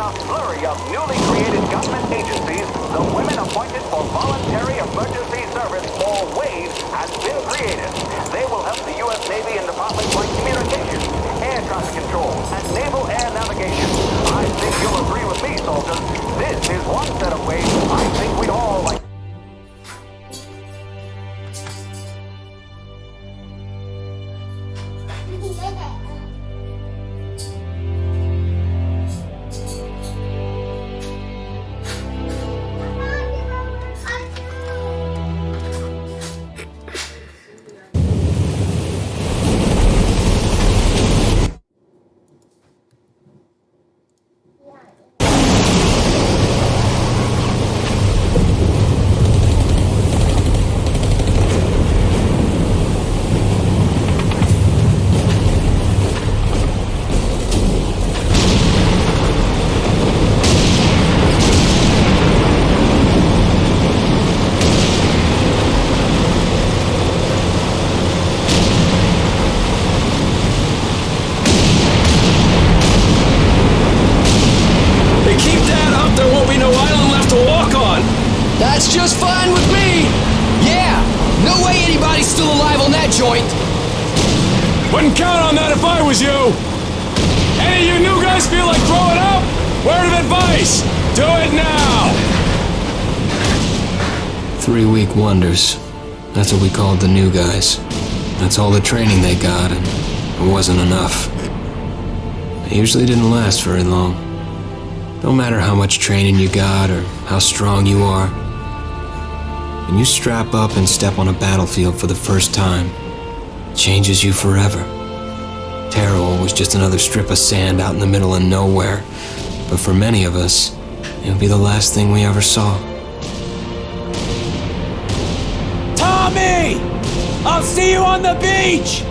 In a flurry of newly created government agencies, the Women Appointed for Voluntary Emergency Service, or WAVE, has been created. They will help the U.S. Navy in departments like communications, air traffic control, and naval air navigation. I think you'll agree with me, soldiers. This is one set of waves I think we'd all like. Joint! Wouldn't count on that if I was you. Any of you new guys feel like throwing up? Word of advice: do it now. Three week wonders. That's what we called the new guys. That's all the training they got, and it wasn't enough. It usually didn't last very long. No matter how much training you got or how strong you are, when you strap up and step on a battlefield for the first time, it changes you forever. Tarawa was just another strip of sand out in the middle of nowhere, but for many of us, it would be the last thing we ever saw. Tommy, I'll see you on the beach.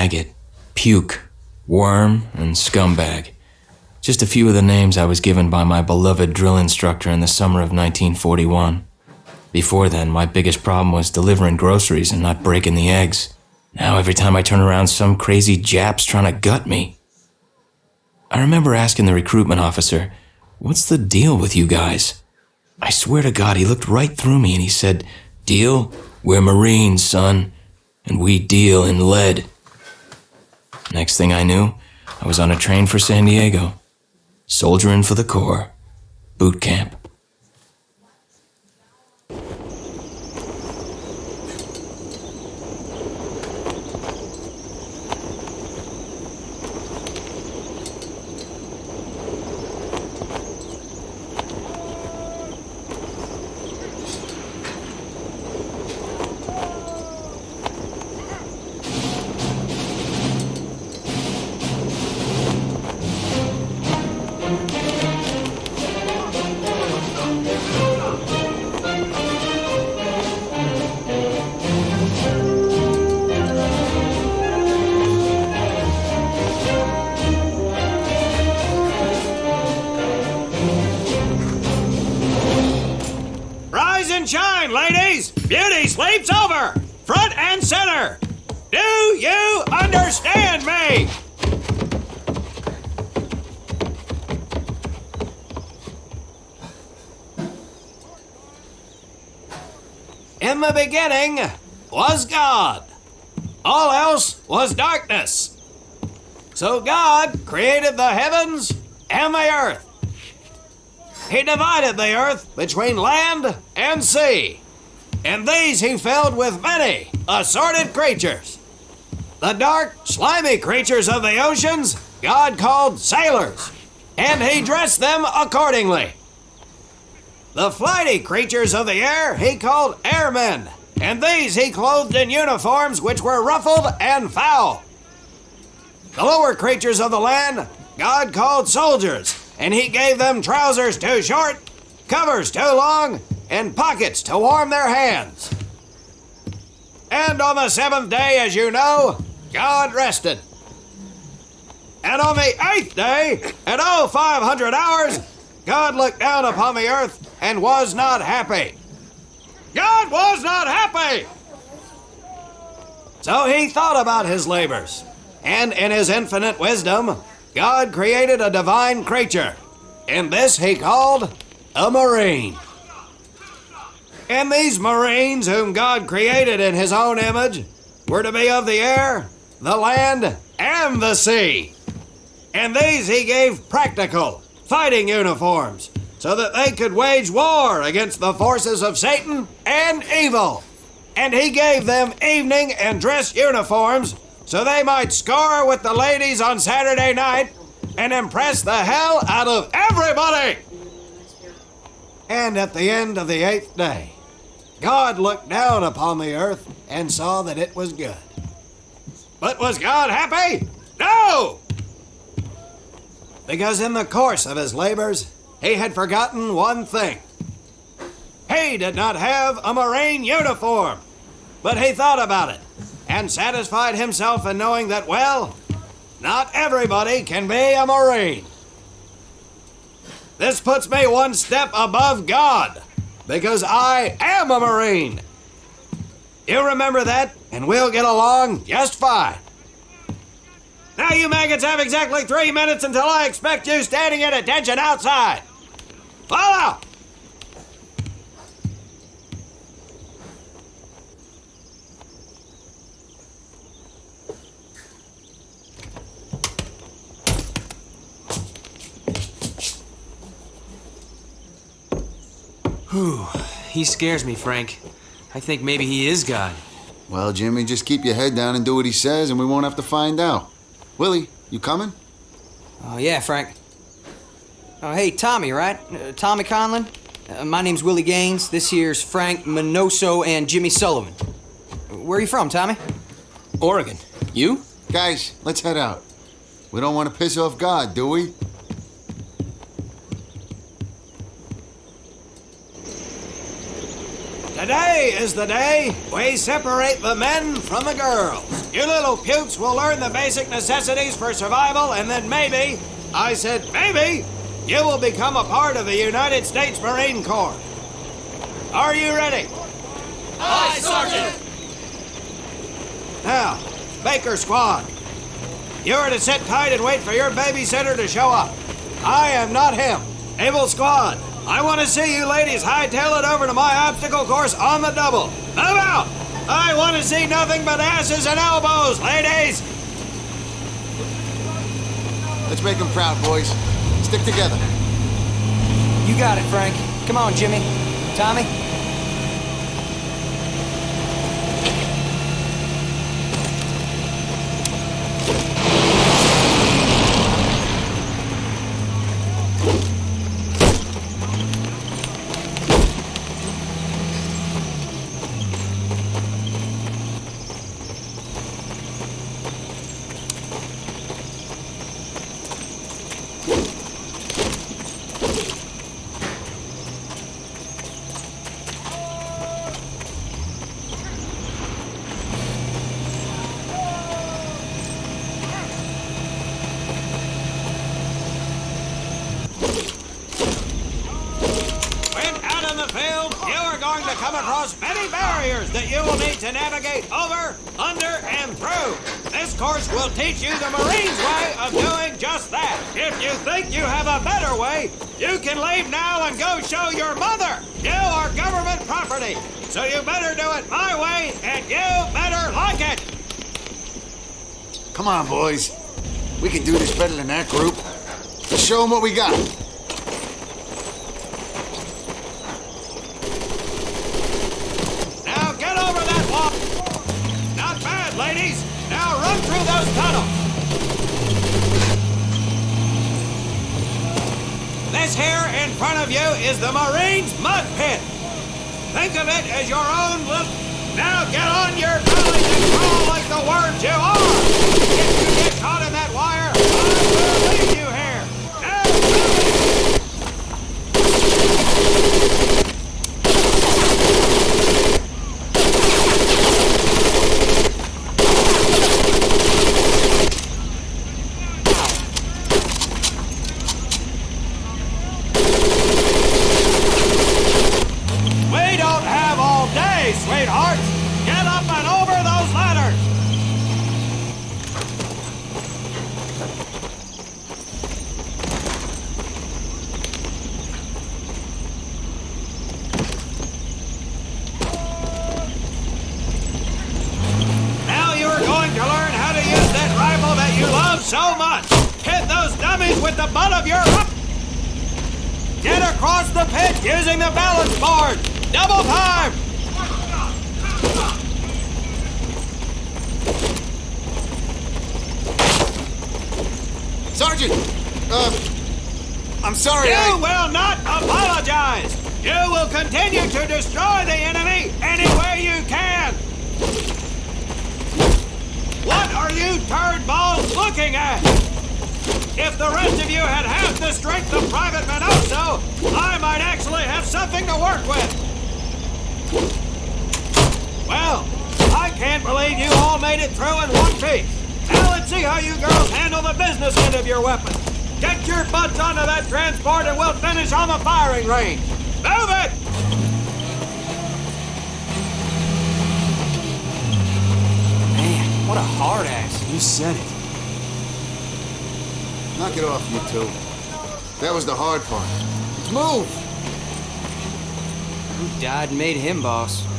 Maggot, puke, worm, and scumbag. Just a few of the names I was given by my beloved drill instructor in the summer of 1941. Before then, my biggest problem was delivering groceries and not breaking the eggs. Now, every time I turn around, some crazy Jap's trying to gut me. I remember asking the recruitment officer, What's the deal with you guys? I swear to God, he looked right through me and he said, Deal? We're Marines, son, and we deal in lead. Next thing I knew, I was on a train for San Diego, soldiering for the Corps, boot camp. You understand me? In the beginning was God. All else was darkness. So God created the heavens and the earth. He divided the earth between land and sea, and these he filled with many assorted creatures. The dark, slimy creatures of the oceans God called sailors, and he dressed them accordingly. The flighty creatures of the air he called airmen, and these he clothed in uniforms which were ruffled and foul. The lower creatures of the land God called soldiers, and he gave them trousers too short, covers too long, and pockets to warm their hands. And on the seventh day, as you know, God rested. And on the eighth day, at all 500 hours, God looked down upon the earth and was not happy. God was not happy! So he thought about his labors, and in his infinite wisdom, God created a divine creature, and this he called a Marine. And these Marines, whom God created in his own image, were to be of the air, the land, and the sea. And these he gave practical, fighting uniforms, so that they could wage war against the forces of Satan and evil. And he gave them evening and dress uniforms so they might score with the ladies on Saturday night and impress the hell out of everybody. And at the end of the eighth day, God looked down upon the earth and saw that it was good. But was God happy? No! Because in the course of his labors, he had forgotten one thing. He did not have a Marine uniform, but he thought about it and satisfied himself in knowing that, well, not everybody can be a Marine. This puts me one step above God because I am a Marine. You remember that, and we'll get along just fine. Now, you maggots have exactly three minutes until I expect you standing at attention outside. Follow! Whew. He scares me, Frank. I think maybe he is God. Well, Jimmy, just keep your head down and do what he says, and we won't have to find out. Willie, you coming? Oh, yeah, Frank. Oh, hey, Tommy, right? Uh, Tommy Conlon? Uh, my name's Willie Gaines. This here's Frank Minoso and Jimmy Sullivan. Where are you from, Tommy? Oregon. You? Guys, let's head out. We don't want to piss off God, do we? Today is the day we separate the men from the girls. You little pukes will learn the basic necessities for survival, and then maybe, I said maybe, you will become a part of the United States Marine Corps. Are you ready? Aye, Sergeant! Now, Baker Squad. You are to sit tight and wait for your babysitter to show up. I am not him. Able Squad, I want to see you ladies hightail it over to my obstacle course on the double. Move out! I want to see nothing but asses and elbows, ladies! Let's make them proud, boys. Stick together. You got it, Frank. Come on, Jimmy. Tommy? When out in the field, you are going to come across many barriers that you will need to navigate over, under, and through. This course will teach you the Marines' way of doing just that. If you think you have a better way, you can leave now and go show your mother. You are government property, so you better do it my way, and you better like it. Come on, boys. We can do this better than that group. Let's show them what we got. Now get over that wall. Not bad, ladies. Now run through those tunnels. This here in front of you is the Marines' mud pit. Think of it as your own little. Now get on your bellies and crawl like the worms you are. If you get caught in that wire, I will leave you here. Now, move it. We don't have all day, sweethearts. Get up and over those ladders. Now you are going to learn how to use that rifle that you love so much. Hit those dummies with the butt of your... Get across the pit using board. Double time. Sergeant! Uh, I'm sorry. You I... will not apologize. You will continue to destroy the enemy any way you can. What are you turd balls looking at? If the rest of you had half the strength of Private Minoso, I might actually have something to work with. Well, I can't believe you all made it through in one piece. Now let's see how you girls handle the business end of your weapon. Get your butts onto that transport and we'll finish on the firing range. Move it! Man, what a hard ass. You said it. Knock it off, you two. That was the hard part. Let's move! Who died made him boss?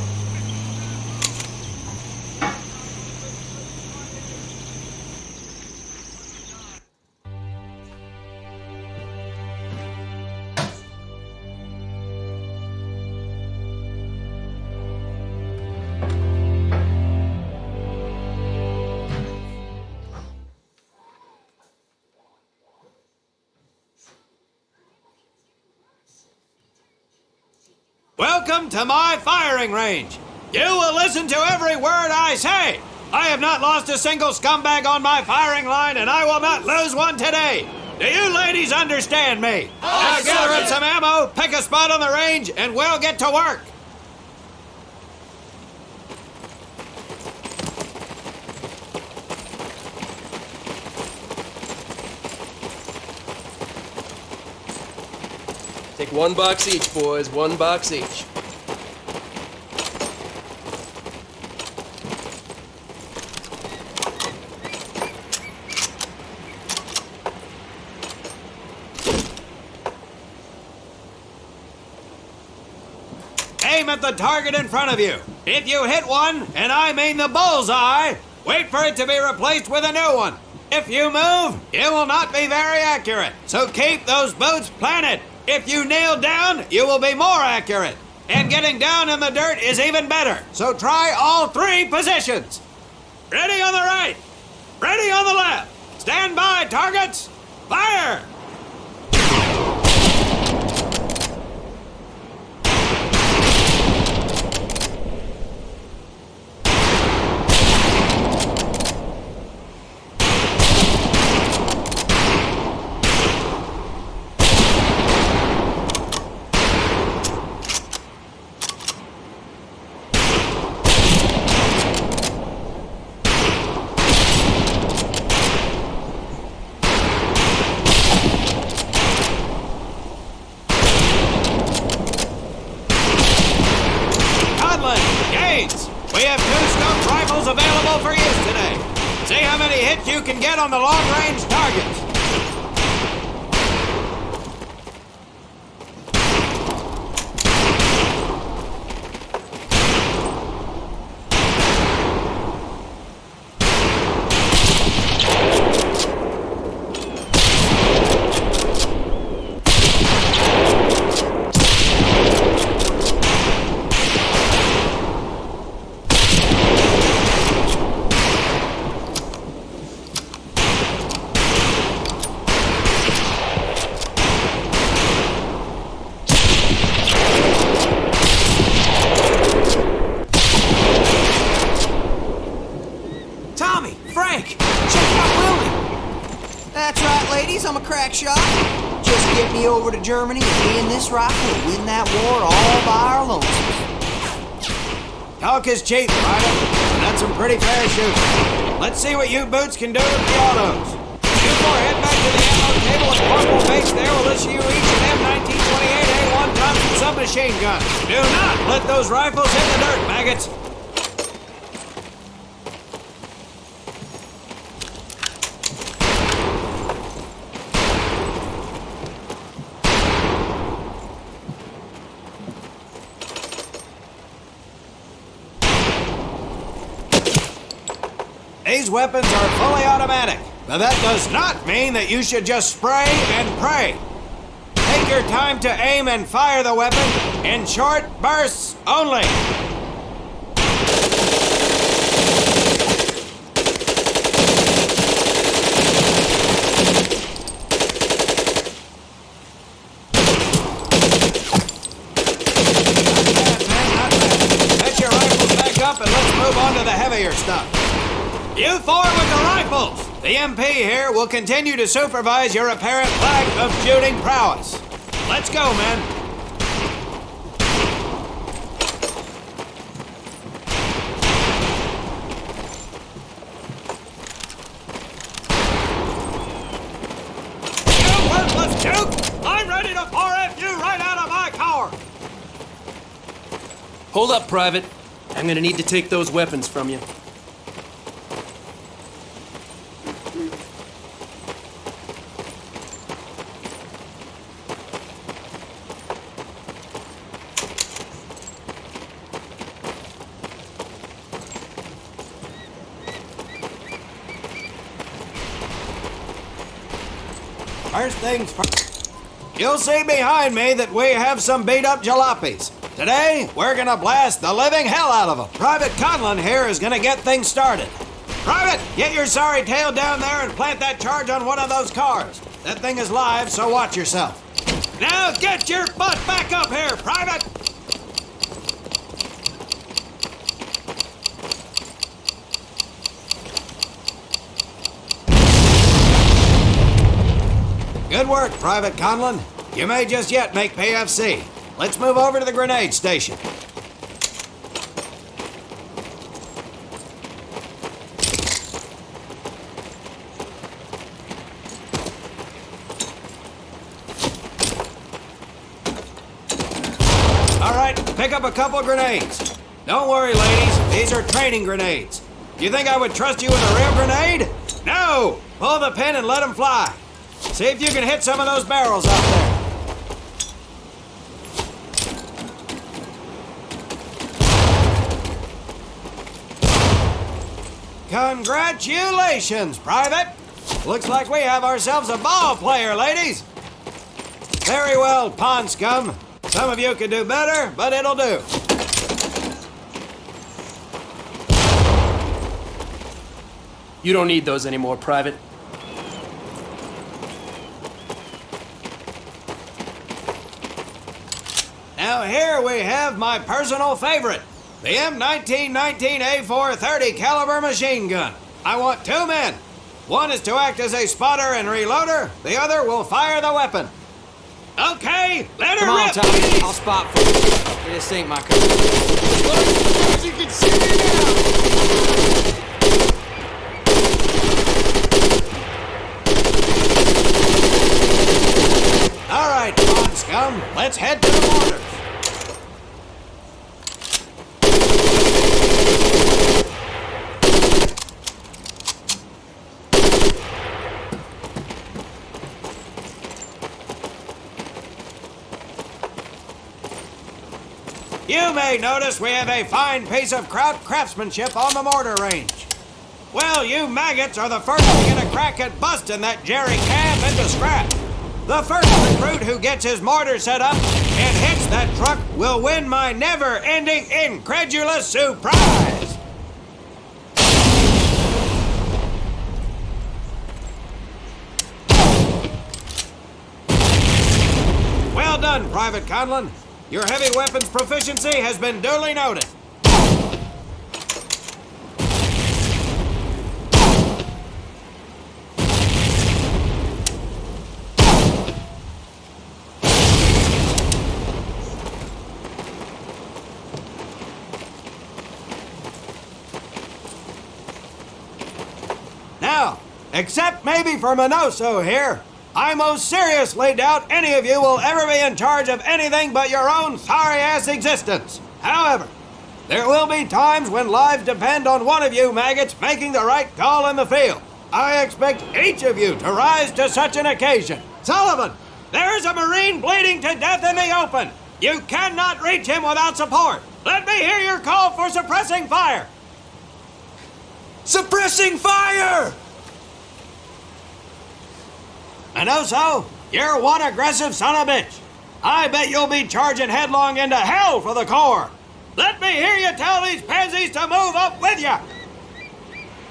Welcome to my firing range. You will listen to every word I say. I have not lost a single scumbag on my firing line, and I will not lose one today. Do you ladies understand me? I now gather up some ammo, pick a spot on the range, and we'll get to work. Take one box each, boys, one box each. At the target in front of you. If you hit one, and I mean the bullseye, wait for it to be replaced with a new one. If you move, it will not be very accurate. So keep those boots planted. If you kneel down, you will be more accurate. And getting down in the dirt is even better. So try all three positions. Ready on the right. Ready on the left. Stand by, targets. Fire! Talk is cheap, Ryder. That's some pretty fair shooting. Let's see what you boots can do with the autos. You four head back to the ammo table at Corporal Base there will issue you each an M1928A1 Thompson submachine gun. Do not let those rifles hit the dirt, maggots. These weapons are fully automatic, but that does not mean that you should just spray and pray. Take your time to aim and fire the weapon in short bursts only. Set your rifles back up and let's move on to the heavier stuff. You four with the rifles! The MP here will continue to supervise your apparent lack of shooting prowess. Let's go, men. You worthless juke! I'm ready to 4F you right out of my car! Hold up, Private. I'm gonna need to take those weapons from you. First things first. You'll see behind me that we have some beat up jalopies. Today, we're gonna blast the living hell out of them. Private Conlon here is gonna get things started. Private, get your sorry tail down there and plant that charge on one of those cars. That thing is live, so watch yourself. Now get your butt back up here, Private! Good work, Private Conlon. You may just yet make PFC. Let's move over to the grenade station. All right, pick up a couple grenades. Don't worry, ladies. These are training grenades. Do you think I would trust you with a real grenade? No! Pull the pin and let them fly. See if you can hit some of those barrels out there. Congratulations, Private! Looks like we have ourselves a ball player, ladies! Very well, pond scum. Some of you can do better, but it'll do. You don't need those anymore, Private. Here we have my personal favorite, the M1919A430 caliber machine gun. I want two men. One is to act as a spotter and reloader, the other will fire the weapon. Okay, let her Come on, rip! Tommy. I'll spot for you. This ain't my cup. You can see me now! All right, pond scum, let's head to the mortars. You may notice we have a fine piece of craftsmanship on the mortar range. Well, you maggots are the first to get a crack at busting that jerry can into scrap. The first recruit who gets his mortar set up and hits that truck will win my never-ending incredulous surprise. Well done, Private Conlon. Your heavy weapons proficiency has been duly noted. Now, except maybe for Minoso here, I most seriously doubt any of you will ever be in charge of anything but your own sorry ass existence. However, there will be times when lives depend on one of you maggots making the right call in the field. I expect each of you to rise to such an occasion. Sullivan, there is a Marine bleeding to death in the open. You cannot reach him without support. Let me hear your call for suppressing fire. Suppressing fire! Minoso, you're one aggressive son of a bitch. I bet you'll be charging headlong into hell for the Corps. Let me hear you tell these pansies to move up with you.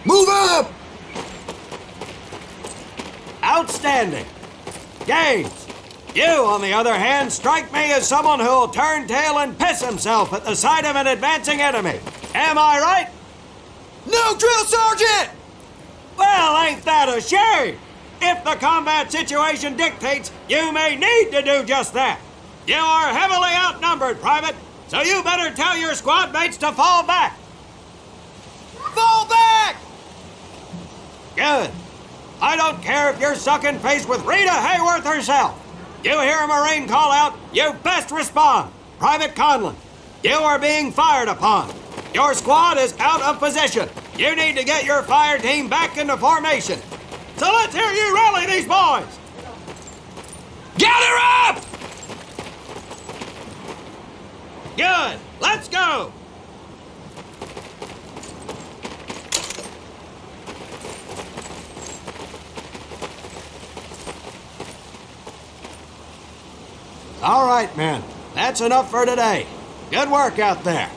Move up! Outstanding. Gaines, you, on the other hand, strike me as someone who'll turn tail and piss himself at the sight of an advancing enemy. Am I right? No, drill sergeant! Well, ain't that a shame? If the combat situation dictates, you may need to do just that. You are heavily outnumbered, Private, so you better tell your squad mates to fall back. Fall back! Good. I don't care if you're sucking face with Rita Hayworth herself. You hear a Marine call out, you best respond. Private Conlon, you are being fired upon. Your squad is out of position. You need to get your fire team back into formation. So let's hear you rally these boys. Gather up! Good. Let's go. All right, men. That's enough for today. Good work out there.